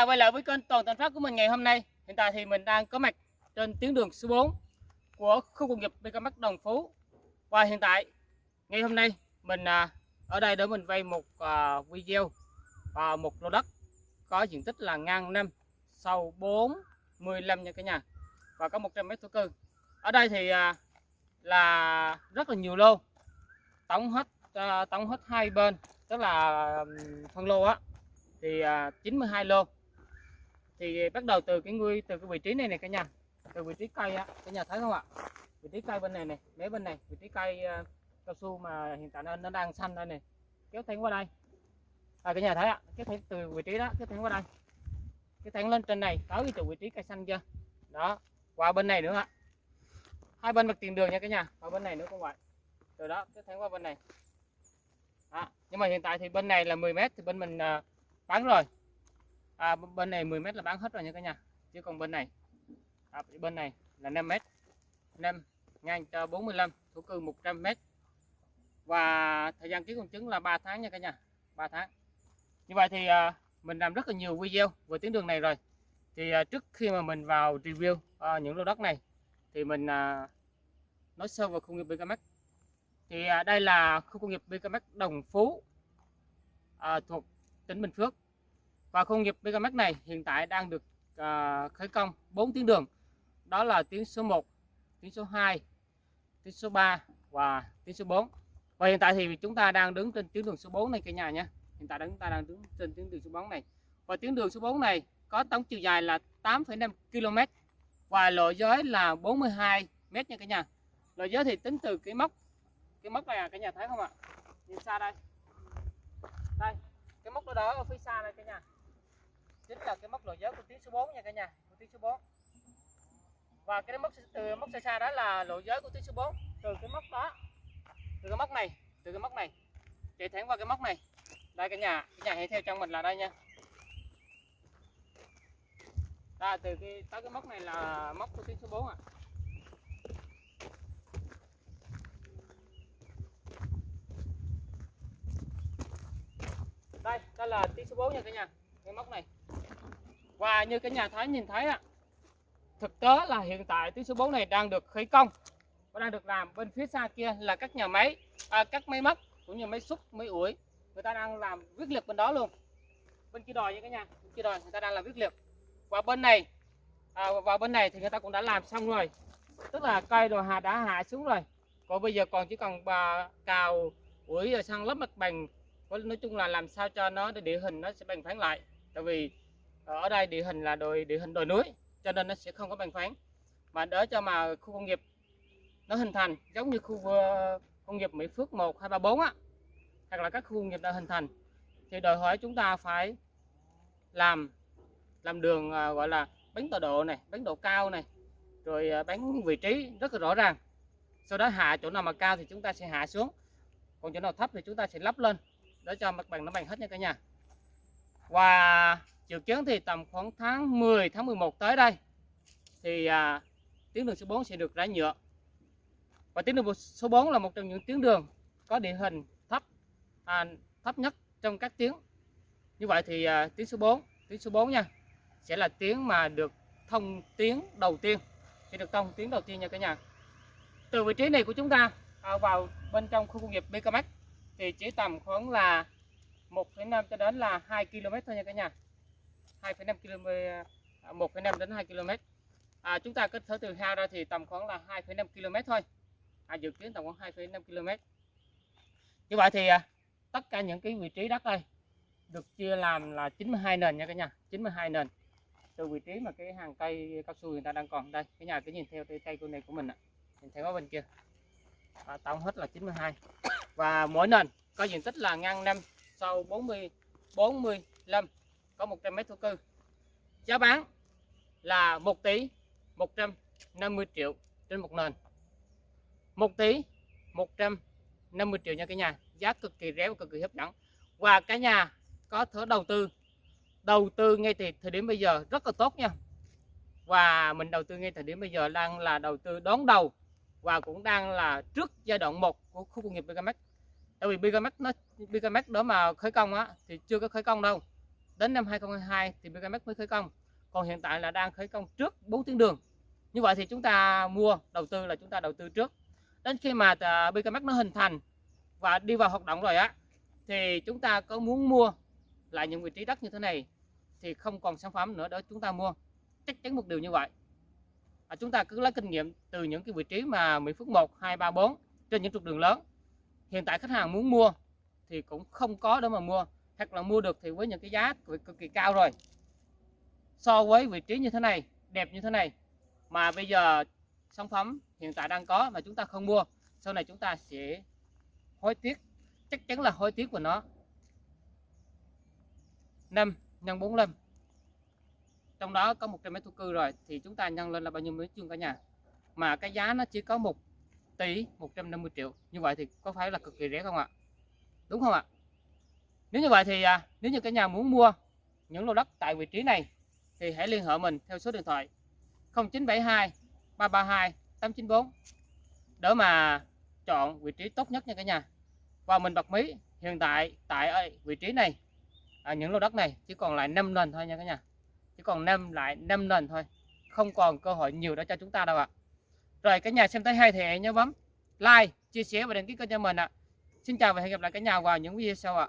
nhà quay lại với kênh Toàn Thành Phát của mình ngày hôm nay. Hiện tại thì mình đang có mặt trên tuyến đường số 4 của khu công nghiệp BKMX Đồng Phú. Và hiện tại, ngày hôm nay mình à, ở đây để mình vay một à, video và một lô đất có diện tích là ngang năm sâu 45 nha cả nhà, và có 100 mét thổ cư. Ở đây thì à, là rất là nhiều lô, tổng hết tổng hết hai bên, tức là phân lô á, thì 92 lô thì bắt đầu từ cái nguy từ cái vị trí này này cả nhà. Từ vị trí cây á cả nhà thấy không ạ? Vị trí cây bên này này mé bên này vị trí cây uh, cao su mà hiện tại nó, nó đang xanh đây này. Kéo thẳng qua đây. À, cả nhà thấy ạ kéo thẳng từ vị trí đó kéo thẳng qua đây. Kéo thẳng lên trên này tới cái chỗ vị trí cây xanh chưa đó qua bên này nữa ạ. Hai bên mặt tiền đường nha cả nhà qua bên này nữa cũng vậy từ đó kéo thẳng qua bên này. À, nhưng mà hiện tại thì bên này là 10 mét thì bên mình uh, bán rồi à, bên này 10 mét là bán hết rồi nha cả nhà. Chứ còn bên này à, bên này là 5 mét. 5 ngang cho 45 thổ cư 100 mét. Và thời gian ký công chứng là 3 tháng nha cả nhà 3 tháng. Như vậy thì à, mình làm rất là nhiều video về tuyến đường này rồi. Thì à, trước khi mà mình vào review à, những lô đất này thì mình à, nói sơ về khu công nghiệp BKMX thì à, đây là khu công nghiệp BKMX Đồng Phú à, thuộc tỉnh Bình Phước và khu công nghiệp Megamax này hiện tại đang được à, khởi công 4 tuyến đường. Đó là tuyến số 1 tuyến số 2 tuyến số 3 và tuyến số 4 và hiện tại thì chúng ta đang đứng trên tuyến đường số 4 này cả nhà nhé. Hiện tại chúng ta đang đứng trên tuyến đường số 4 này. Và tuyến đường số 4 này có tổng chiều dài là 8,5 km và lộ giới là 42 m nha cả nhà. Lộ giới thì tính từ cái mốc cái mốc này à cả nhà thấy không ạ? Nhìn xa đây. Đây cái mốc đó đó ở phía xa đây cả nhà chính là cái mốc lộ giới của tuyến số 4 nha cả nhà, của tuyến số 4 và cái mốc từ mốc xa xa đó là lộ giới của tuyến số 4 từ cái mốc đó, từ cái mốc này, từ cái mốc này, chạy thẳng qua cái mốc này. Đây cả nhà cả nhà hãy theo trong mình là đây nha. Đây từ cái, tới cái mốc này là mốc của tuyến số 4 ạ. À. đây đây là tuyến số 4 nha cả nhà, cái mốc này và như cái nhà thái nhìn thấy ạ thực tế là hiện tại tuyến số 4 này đang được khởi công và đang được làm bên phía xa kia là các nhà máy à, các máy móc cũng như máy xúc máy ủi. Người ta đang làm viết liệt bên đó luôn. Bên kia đòi nha cả nhà bên kia đòi người ta đang làm viết liệt. Và bên này à, và bên này thì người ta cũng đã làm xong rồi. Tức là cây đồ hạ đã hạ xuống rồi. Còn bây giờ còn chỉ cần bà cào ủi rồi sang lớp mặt bằng. Nói chung là làm sao cho nó địa hình nó sẽ bằng phẳng lại. Tại vì ở đây địa hình là đồi, địa hình đồi núi, cho nên nó sẽ không có bằng phẳng mà đỡ cho mà khu công nghiệp nó hình thành, giống như khu ờ, công nghiệp Mỹ Phước 1 2 3 4 á, hoặc là các khu công nghiệp đã hình thành, thì đòi hỏi chúng ta phải làm làm đường ờ, gọi là bánh tọa độ này bánh độ cao này, rồi ờ, bánh vị trí rất là rõ ràng. Sau đó hạ chỗ nào mà cao thì chúng ta sẽ hạ xuống, còn chỗ nào thấp thì chúng ta sẽ lắp lên. Để cho mặt bằng nó bằng hết nha cả nhà. Và dự kiến thì tầm khoảng tháng 10 tháng 11 tới đây thì à, tuyến đường số 4 sẽ được rải nhựa. Và tuyến đường số 4 là một trong những tuyến đường có địa hình thấp à, thấp nhất trong các tuyến. Như vậy thì à, tuyến số 4 tuyến số 4 nha sẽ là tuyến mà được thông tuyến đầu tiên sẽ được thông tuyến đầu tiên nha cả nhà. Từ vị trí này của chúng ta à, vào bên trong khu công nghiệp BKMX thì chỉ tầm khoảng là 1,5 cho đến là 2 km thôi nha cả nhà. 2,5 km 1,5 đến 2 km à, chúng ta kết thở từ hao ra thì tầm khoảng là 2,5 km thôi. À, dự kiến tầm khoảng 2,5 km như vậy thì à, tất cả những cái vị trí đất đây được chia làm là 92 nền nha cả nhà 92 nền. Từ vị trí mà cái hàng cây cao su người ta đang còn đây cái nhà cứ nhìn theo cái cây cô này của mình ạ nhìn theo bên kia. À, tổng hết là 92 và mỗi nền có diện tích là ngang 5 sau 40 45 có 100 mét thổ cư. Giá bán là 1 tỷ 150 triệu trên một nền. 1 tỷ 150 triệu nha cả nhà. Giá cực kỳ rẻ và cực kỳ hấp dẫn. Và cả nhà có thể đầu tư đầu tư ngay từ thời điểm bây giờ rất là tốt nha. Và mình đầu tư ngay thời điểm bây giờ đang là đầu tư đón đầu và cũng đang là trước giai đoạn 1 của khu công nghiệp Bigamax tại vì Bigamax nó Bigamax đó mà khởi công á, thì chưa có khởi công đâu đến năm 2022 thì BKMX mới khởi công. Còn hiện tại là đang khởi công trước 4 tuyến đường. Như vậy thì chúng ta mua đầu tư là chúng ta đầu tư trước. Đến khi mà à, BKMX nó hình thành và đi vào hoạt động rồi á thì chúng ta có muốn mua lại những vị trí đất như thế này thì không còn sản phẩm nữa để chúng ta mua. Chắc chắn một điều như vậy. À, chúng ta cứ lấy kinh nghiệm từ những cái vị trí mà Mỹ Phước 1, 2, 3, 4 trên những trục đường lớn. Hiện tại khách hàng muốn mua thì cũng không có để mà mua hoặc là mua được thì với những cái giá cực, kỳ cao rồi. So với vị trí như thế này đẹp như thế này mà bây giờ sản phẩm hiện tại đang có mà chúng ta không mua sau này chúng ta sẽ hối tiếc chắc chắn là hối tiếc của nó. 5 nhân 45 trong đó có 100 mét thu cư rồi thì chúng ta nhân lên là bao nhiêu mét vuông cả nhà? Mà cái giá nó chỉ có 1 tỷ 150 triệu. Như vậy thì có phải là cực kỳ rẻ không ạ? Đúng không ạ? Nếu như vậy thì à, nếu như cả nhà muốn mua những lô đất tại vị trí này thì hãy liên hệ mình theo số điện thoại 0972 332 894 để mà chọn vị trí tốt nhất nha cả nhà. Và mình bật mí hiện tại tại vị trí này à, những lô đất này chỉ còn lại 5 nền thôi nha cả nhà. Chỉ còn 5 lại 5 nền thôi không còn cơ hội nhiều đó cho chúng ta đâu ạ. Rồi cả nhà xem thấy hay thì hãy nhớ bấm like chia sẻ và đăng ký kênh cho mình ạ. Xin chào và hẹn gặp lại cả nhà vào những video sau ạ.